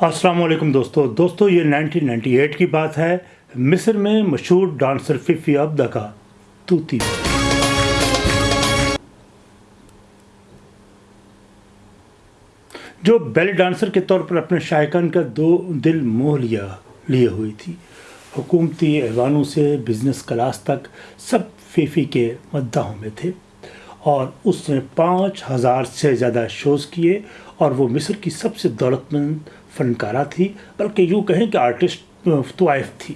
السلام علیکم دوستو۔ دوستو، یہ 1998 کی بات ہے۔ مصر میں مشہور ڈانسر ففی عبدہ کا توتی جو بیلی ڈانسر کے طور پر اپنے شائقان کا دو دل موہ لیا، لیے ہوئی تھی۔ حکومتی ایوانوں سے بزنس کلاس تک سب فیفی کے مداحوں میں تھے۔ اور اس نے پانچ ہزار سے زیادہ شوز کیے اور وہ مصر کی سب سے دولت مند فنکارہ تھی، بلکہ یوں کہیں کہ آرٹسٹ طوائف تھی۔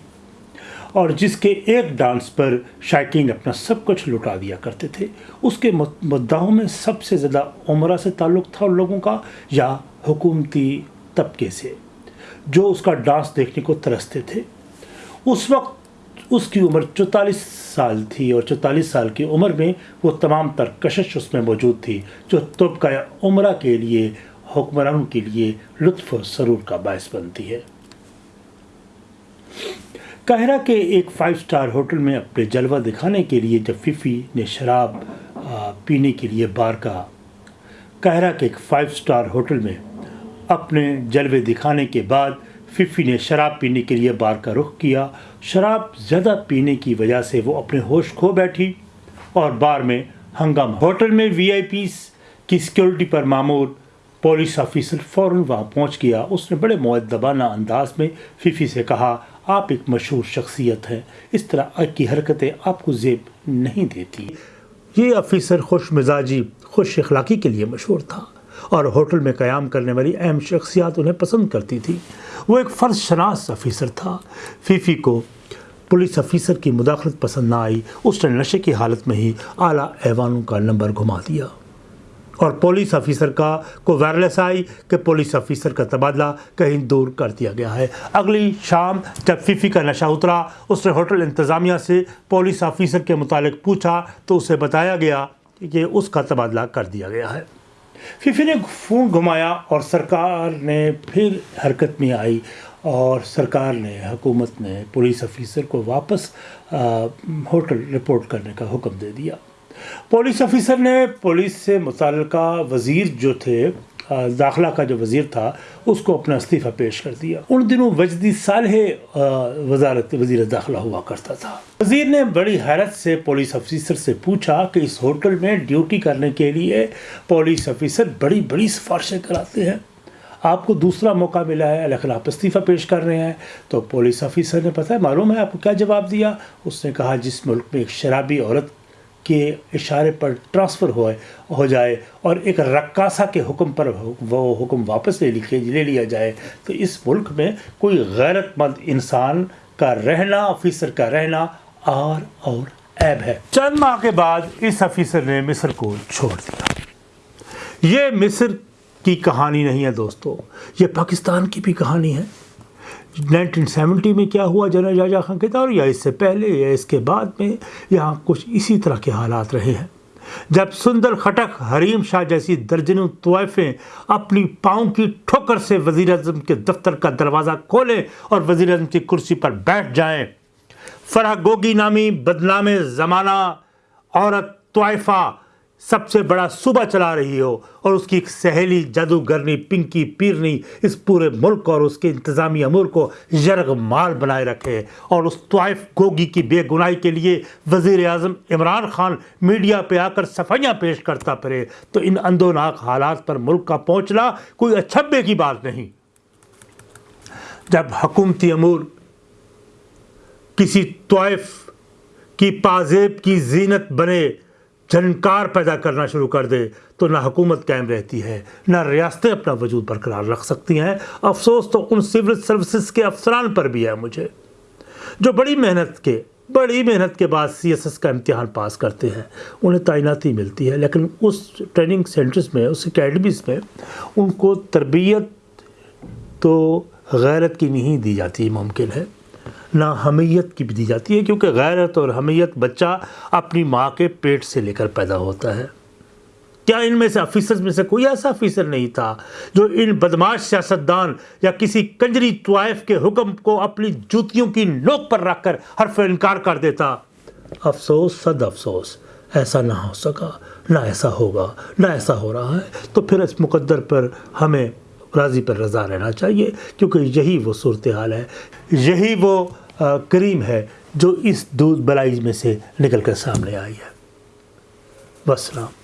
اور جس کے ایک ڈانس پر شائقین اپنا سب کچھ لٹا دیا کرتے تھے، اس کے مدعوں میں سب سے زیادہ عمرہ سے تعلق تھا ان لوگوں کا، یا حکومتی طبقے سے، جو اس کا ڈانس دیکھنے کو ترستے تھے۔ اس وقت اس کی عمر چوتالیس سال تھی اور چوتالیس سال کی عمر میں وہ تمام تر کشش اس میں موجود تھی، جو طبقہ عمرہ کے لیے، حکمرانوں کے لیے لطف و سرور کا باعث بنتی ہے۔ قاہرہ کے ایک فائیو سٹار ہوٹل میں اپنے جلوہ دکھانے کے لیے جب ففی نے شراب پینے کے لیے بار کا قاہرہ کے ایک فائیو سٹار ہوٹل میں اپنے جلوے دکھانے کے بعد ففی نے شراب پینے کے لیے بار کا رخ کیا۔ شراب زیادہ پینے کی وجہ سے وہ اپنے ہوش کھو بیٹھی اور بار میں ہنگامہ۔ ہوٹل میں وی آئی پیس کی سیکیورٹی پر معمول پولیس آفیسر فوراً وہاں پہنچ گیا۔ اس نے بڑے معدبانہ انداز میں ففی سے کہا، آپ ایک مشہور شخصیت ہیں، اس طرح کی حرکتیں آپ کو زیب نہیں دیتی۔ یہ آفیسر خوش مزاجی، خوش اخلاقی کے لیے مشہور تھا۔ اور ہوٹل میں قیام کرنے والی اہم شخصیات انہیں پسند کرتی تھی۔ وہ ایک فرض شناس افیسر تھا۔ فیفی کو پولیس افیسر کی مداخلت پسند نہ آئی۔ اس نے نشے کی حالت میں ہی اعلیٰ ایوانوں کا نمبر گھما دیا۔ اور پولیس افیسر کا کو وائرلیس آئی کہ پولیس افیسر کا تبادلہ کہیں دور کر دیا گیا ہے۔ اگلی شام جب فیفی کا نشہ اترا، اس نے ہوٹل انتظامیہ سے پولیس افیسر کے متعلق پوچھا تو اسے بتایا گیا کہ اس کا تبادلہ کر دیا گیا ہے۔ فیفی نے فون گھمایا اور سرکار نے پھر حرکت میں آئی اور سرکار نے، حکومت نے، پولیس افیسر کو واپس ہوٹل رپورٹ کرنے کا حکم دے دیا۔ پولیس افیسر نے پولیس سے متعلقہ وزیر جو تھے داخلہ کا جو وزیر تھا، اس کو اپنا استعفہ پیش کر دیا۔ ان دنوں وجدی صالح وزارت، وزیر داخلہ ہوا کرتا تھا۔ وزیر نے بڑی حیرت سے پولیس افیسر سے پوچھا کہ اس ہوٹل میں ڈیوٹی کرنے کے لیے پولیس افیسر بڑی بڑی سفارشیں کراتے ہیں۔ آپ کو دوسرا موقع ملا ہے لیکن آپ استعفہ پیش کر رہے ہیں۔ تو پولیس افیسر نے پتہ ہے، معلوم ہے آپ کو کیا جواب دیا؟ اس نے کہا، جس ملک میں ایک شرابی عورت کے اشارے پر ٹرانسفر ہوئے ہو جائے اور ایک رقاصہ کے حکم پر وہ حکم واپس لے لکھے لے لیا جائے۔ تو اس ملک میں کوئی غیرت مند انسان کا رہنا افیسر کا رہنا آر اور عیب ہے۔ چند ماہ کے بعد اس افیسر نے مصر کو چھوڑ دیا۔ یہ مصر کی کہانی نہیں ہے دوستو، یہ پاکستان کی بھی کہانی ہے۔ نائنٹین سیونٹی میں کیا ہوا جنرل جاجا خان کے دور؟ یا اس سے پہلے یا اس کے بعد میں یہاں کچھ اسی طرح کے حالات رہے ہیں۔ جب سندر خٹک حریم شاہ جیسی درجنوں طوائفیں اپنی پاؤں کی ٹھوکر سے وزیر اعظم کے دفتر کا دروازہ کھولیں اور وزیر اعظم کی کرسی پر بیٹھ جائیں، فرح گوگی نامی بدنام زمانہ عورت طوائفہ سب سے بڑا صوبہ چلا رہی ہو اور اس کی ایک سہیلی، جادوگرنی، پنکی، پیرنی، اس پورے ملک اور اس کے انتظامی امور کو یرغ مال بنائے رکھے۔ اور اس طائف گوگی کی بے گناہی کے لیے وزیر اعظم عمران خان میڈیا پہ آ کر صفائیاں پیش کرتا پھرے۔ تو ان اندوناک حالات پر ملک کا پہنچنا کوئی اچھبے کی بات نہیں۔ جب حکومتی امور کسی طائف کی پازیب کی زینت بنے جھنکار پیدا کرنا شروع کر دے تو نہ حکومت قائم رہتی ہے، نہ ریاستیں اپنا وجود برقرار رکھ سکتی ہیں۔ افسوس تو ان سول سروسز کے افسران پر بھی ہے مجھے، جو بڑی محنت کے، بڑی محنت کے بعد سی ایس ایس کا امتحان پاس کرتے ہیں۔ انہیں تعیناتی ملتی ہے، لیکن اس ٹریننگ سینٹرز میں، اس اکیڈمیز میں ان کو تربیت تو غیرت کی نہیں دی جاتی، ممکن ہے۔ نہ حمیت کی بھی دی جاتی ہے کیونکہ غیرت اور حمیت بچہ اپنی ماں کے پیٹ سے لے کر پیدا ہوتا ہے۔ کیا ان میں سے افیسر میں سے کوئی ایسا افیسر نہیں تھا جو ان بدماش سیاستدان یا کسی کنجری طوائف کے حکم کو اپنی جوتیوں کی نوک پر رکھ کر حرف انکار کر دیتا؟ افسوس، صد افسوس، ایسا نہ ہو سکا، نہ ایسا ہوگا، نہ ایسا ہو رہا ہے۔ تو پھر اس مقدر پر ہمیں راضی پر رضا رہنا چاہیے، کیونکہ یہی وہ صورتحال ہے، یہی وہ کریم ہے جو اس دودھ بلائی میں سے نکل کر سامنے آئی ہے۔ وسلام